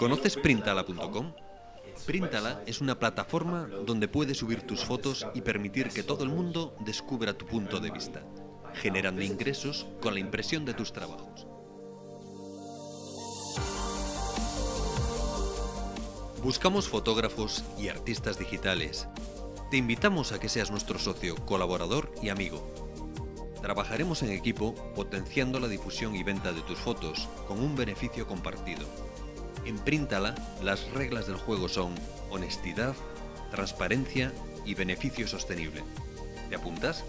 ¿Conoces Printala.com? Printala es una plataforma donde puedes subir tus fotos y permitir que todo el mundo descubra tu punto de vista, generando ingresos con la impresión de tus trabajos. Buscamos fotógrafos y artistas digitales. Te invitamos a que seas nuestro socio, colaborador y amigo. Trabajaremos en equipo potenciando la difusión y venta de tus fotos con un beneficio compartido. En Printala, las reglas del juego son honestidad, transparencia y beneficio sostenible. ¿Te apuntas?